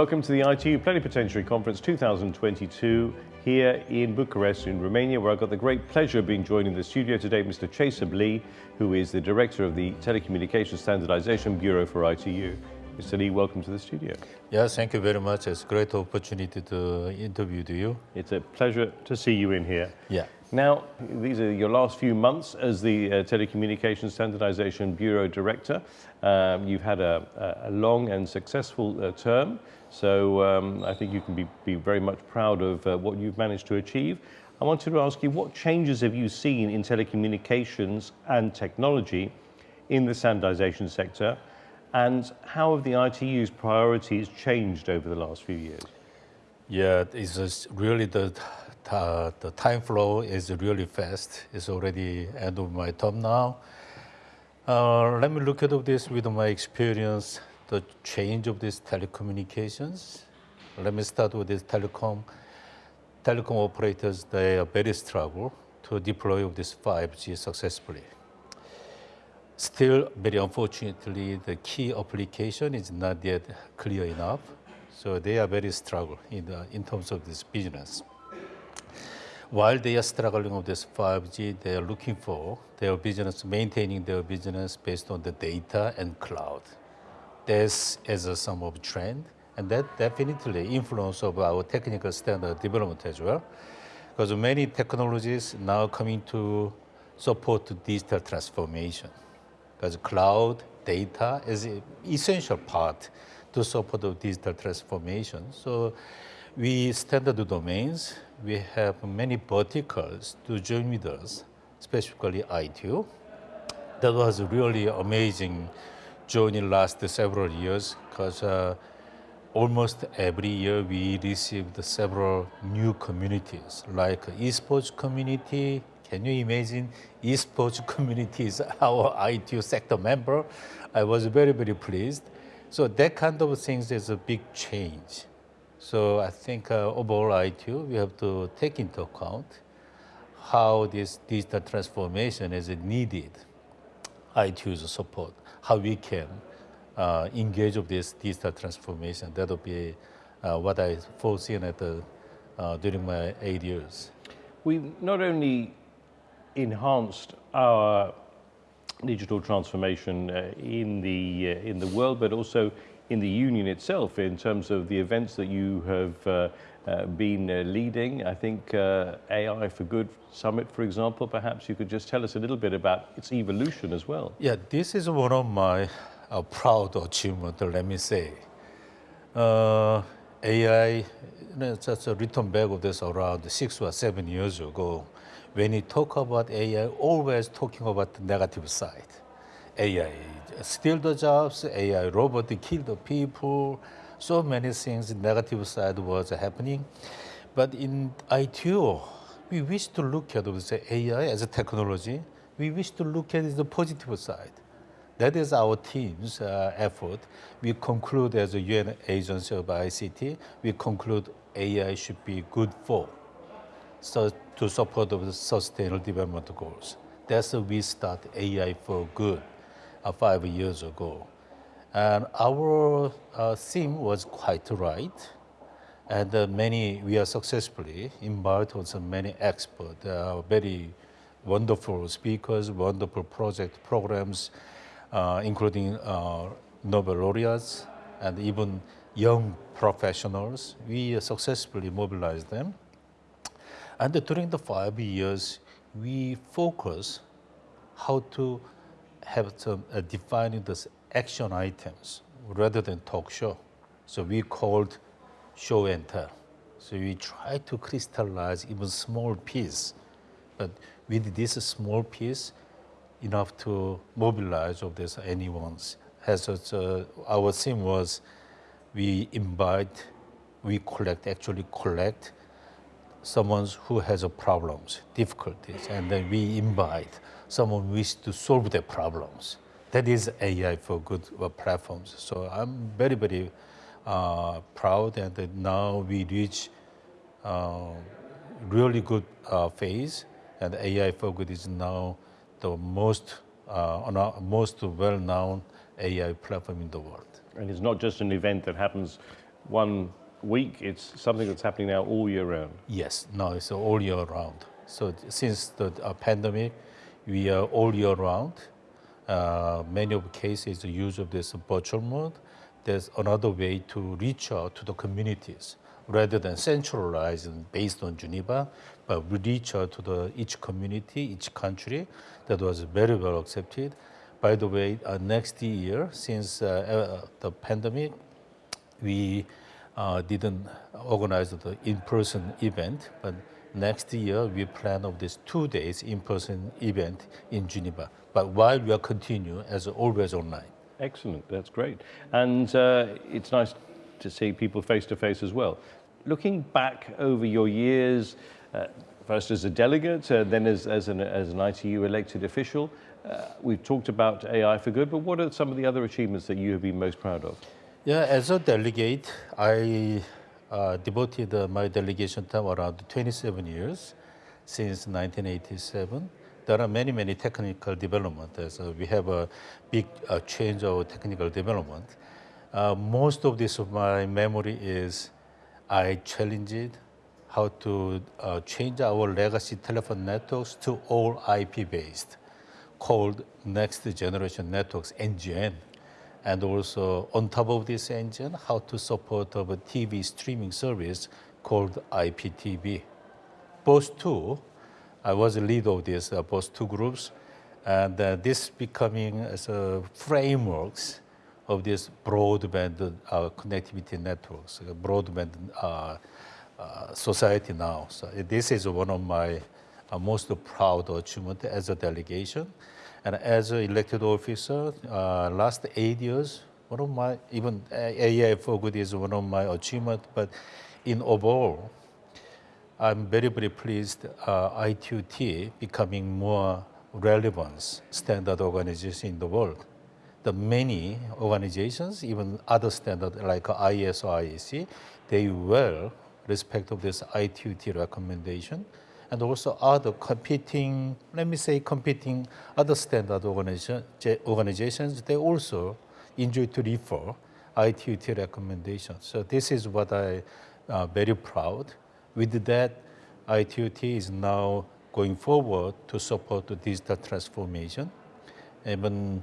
Welcome to the ITU Plenipotentiary Conference 2022 here in Bucharest in Romania, where I've got the great pleasure of being joined in the studio today Mr. Chaesub Lee, who is the Director of the Telecommunications Standardization Bureau for ITU. Mr. Lee, welcome to the studio. Yes, thank you very much. It's a great opportunity to interview you. It's a pleasure to see you in here. Yeah. Now, these are your last few months as the uh, Telecommunications Standardization Bureau Director. Um, you've had a, a, long and successful uh, term, so um, I think you can be, be very much proud of uh, what you've managed to achieve. I wanted to ask you, what changes have you seen in telecommunications and technology in the standardization sector, and how have the ITU's priorities changed over the last few years? Yeah, it's really the uh, the time flow is really fast. It's already end of my term now. Uh, let me look at this with my experience, the change of these telecommunications. Let me start with this telecom. Telecom operators, they are very struggle to deploy of this 5G successfully. Still, very unfortunately, the key application is not yet clear enough. So they are very struggle in, the, in terms of this business while they are struggling with this 5G, they are looking for their business, maintaining their business based on the data and cloud. This is a some of trend, and that definitely influence of our technical standard development as well. Because many technologies now coming to support digital transformation. Because cloud data is an essential part to support the digital transformation. So we standard the domains, we have many verticals to join with us, specifically ITU. That was really amazing journey last several years because uh, almost every year we received several new communities like esports community. Can you imagine esports community is our ITU sector member? I was very, very pleased. So that kind of things is a big change. So I think uh, overall ITU, we have to take into account how this digital transformation is needed, ITU's support, how we can uh, engage with this digital transformation. That will be uh, what I foreseen at the, uh, during my eight years. We've not only enhanced our digital transformation uh, in the uh, in the world, but also in the union itself in terms of the events that you have uh, uh, been uh, leading. I think uh, AI for Good Summit, for example, perhaps you could just tell us a little bit about its evolution as well. Yeah, this is one of my proud achievements, let me say. AI, just a written back of this around six or seven years ago. When you talk about AI, always talking about the negative side. AI steal the jobs, AI robot kill the people, so many things, negative side was happening. But in ITU, we wish to look at the AI as a technology. We wish to look at the positive side. That is our team's uh, effort. We conclude as a UN agency of ICT, we conclude AI should be good for so to support the sustainable development goals. That's why we start AI for good uh, five years ago. And our uh, theme was quite right. And uh, many, we are successfully invited on some many experts, uh, very wonderful speakers, wonderful project programs, including uh, Nobel laureates and even young professionals. We successfully mobilized them. And during the five years, we focus how to have some uh, defining the action items rather than talk show. So we called show and tell. So we try to crystallize even small piece, but with this small piece, enough to mobilize of this anyone's. Has uh, our theme was we invite, we collect, actually collect someone who has problems, difficulties, and then we invite someone wish to solve their problems. That is AI for good uh, platforms. So I'm very, very uh, proud and now we reach uh, really good uh, phase and AI for good is now the most, uh, most well-known AI platform in the world. And it's not just an event that happens one week. It's something that's happening now all year round. Yes, no, it's all year round. So since the uh, pandemic, we are all year round. Uh, many of the cases the use of this virtual mode. There's another way to reach out to the communities rather than centralized and based on Geneva, but we reach out to the each community, each country. That was very well accepted. By the way, uh, next year, since uh, uh, the pandemic, we uh, didn't organize the in-person event, but next year we plan of this two days in-person event in Geneva. But while we are continue as always online. Excellent, that's great. And uh, it's nice to see people face to face as well. Looking back over your years, uh, first as a delegate, uh, then as, as, an, as an ITU elected official, uh, we've talked about AI for good, but what are some of the other achievements that you have been most proud of? Yeah, as a delegate, I uh, devoted uh, my delegation time around 27 years since 1987. There are many, many technical developments. So we have a big uh, change of technical development. Uh, most of this of my memory is I challenged how to uh, change our legacy telephone networks to all IP based, called Next Generation Networks, NGN. And also on top of this NGN, how to support a TV streaming service called IPTV. Both two, I was the lead of this, uh, both two groups, and uh, this becoming as a frameworks of this broadband uh, connectivity networks, uh, broadband uh, society now. So this is one of my most proud achievement as a delegation. And as an elected officer, uh, last eight years, one of my, even AI for good is one of my achievements, but in overall, I'm very, very pleased uh, ITU-T becoming more relevant standard organization in the world. The many organizations, even other standard like ISO, IEC, they will respect of this ITU-T recommendation and also other competing, let me say competing other standard organization, organizations, they also enjoy to refer ITU-T recommendations. So this is what I uh, very proud. With that, ITU-T is now going forward to support the digital transformation. Even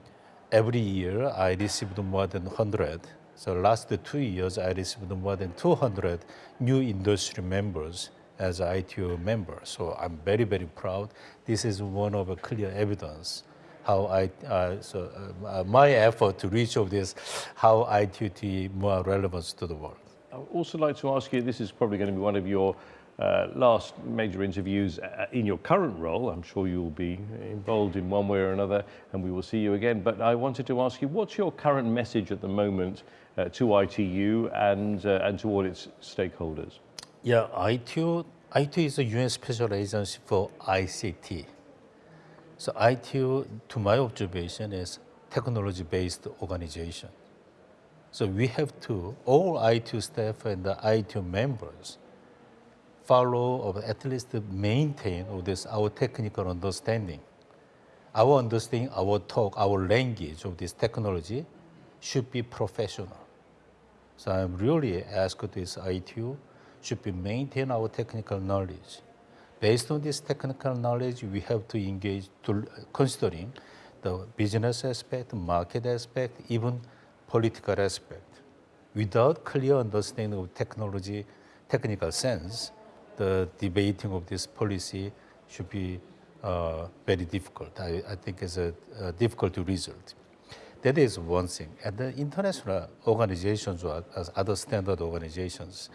every year, I received more than 100. So last two years, I received more than 200 new industry members as ITU member. So I'm very, very proud. This is one of a clear evidence how I, uh, so uh, my effort to reach of this, how ITUT more relevant to the world. I would also like to ask you, this is probably going to be one of your uh, last major interviews uh, in your current role. I'm sure you'll be involved in one way or another and we will see you again. But I wanted to ask you, what's your current message at the moment uh, to ITU and, uh, and to all its stakeholders? Yeah, ITU, ITU is a UN Special Agency for ICT. So ITU, to my observation, is technology-based organization. So we have to, all ITU staff and the ITU members follow or at least maintain of this our technical understanding. Our understanding, our talk, our language of this technology should be professional. So I'm really asked this ITU should be maintain our technical knowledge. Based on this technical knowledge, we have to engage to considering the business aspect, market aspect, even political aspect. Without clear understanding of technology, technical sense, the debating of this policy should be uh, very difficult. I, I think it's a, a difficult result. That is one thing. And the international organizations, as other standard organizations,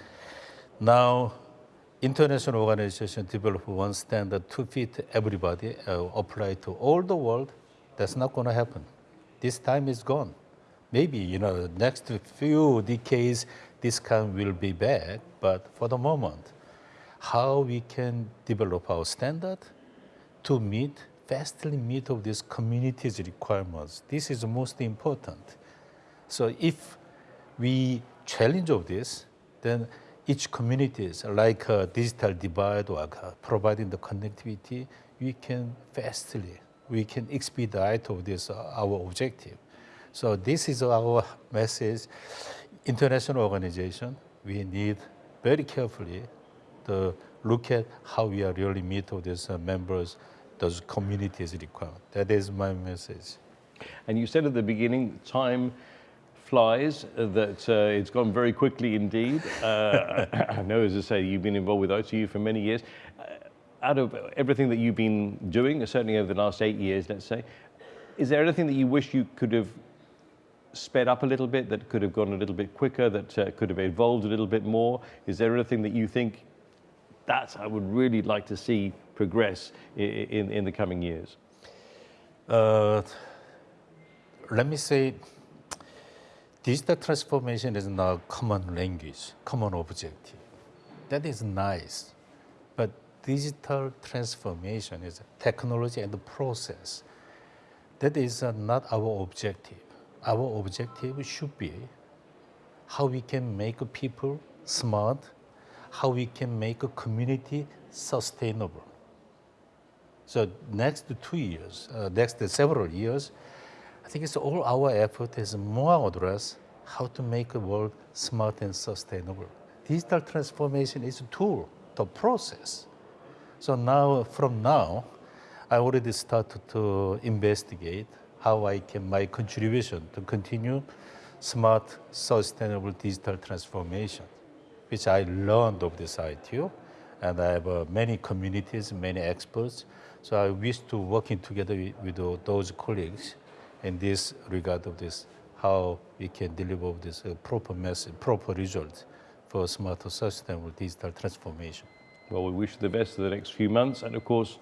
now, international organization develop one standard to fit everybody, uh, apply to all the world. That's not going to happen. This time is gone. Maybe, you know, the next few decades, this kind will be back. But for the moment, how we can develop our standard to meet, fastly meet of these communities' requirements. This is most important. So if we challenge of this, then each communities, like a digital divide or providing the connectivity, we can fastly, we can expedite of this, uh, our objective. So this is our message. international organization, we need very carefully to look at how we are really meet all these uh, members, those communities requirement. That is my message. And you said at the beginning, time flies, uh, that uh, it's gone very quickly indeed. Uh, I know, as I say, you've been involved with ITU for many years. Uh, out of everything that you've been doing, certainly over the last eight years, let's say, is there anything that you wish you could have sped up a little bit, that could have gone a little bit quicker, that uh, could have evolved a little bit more? Is there anything that you think that I would really like to see progress in, in, in the coming years? Uh, let me say, digital transformation is not a common language, common objective. That is nice, but digital transformation is technology and the process. That is uh, not our objective. Our objective should be how we can make people smart, how we can make a community sustainable. So next two years, uh, next several years, I think it's all our effort is more address how to make the world smart and sustainable. Digital transformation is a tool, the process. So now, from now, I already started to investigate how I can, my contribution to continue smart, sustainable digital transformation, which I learned of this ITU. And I have uh, many communities, many experts. So I wish to working together with, with those colleagues in this regard of this, how we can deliver this uh, proper message, proper results for smart, sustainable digital transformation. Well, we wish you the best for the next few months and of course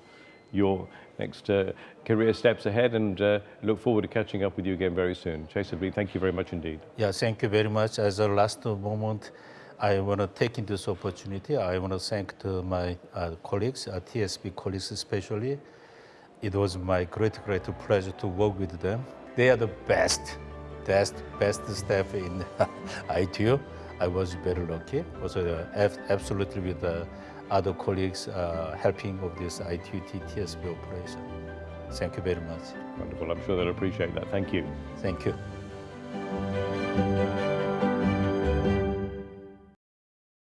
your next uh, career steps ahead and uh, look forward to catching up with you again very soon. Chaesub Lee, thank you very much indeed. Yeah, thank you very much. As a last moment, I want to take in this opportunity. I want to thank to my uh, colleagues, uh, TSB colleagues especially. It was my great, great pleasure to work with them. They are the best, best, best staff in ITU. I was very lucky. Also, uh, absolutely with the other colleagues uh, helping of this ITU-T TSB operation. Thank you very much. Wonderful. I'm sure they'll appreciate that. Thank you. Thank you.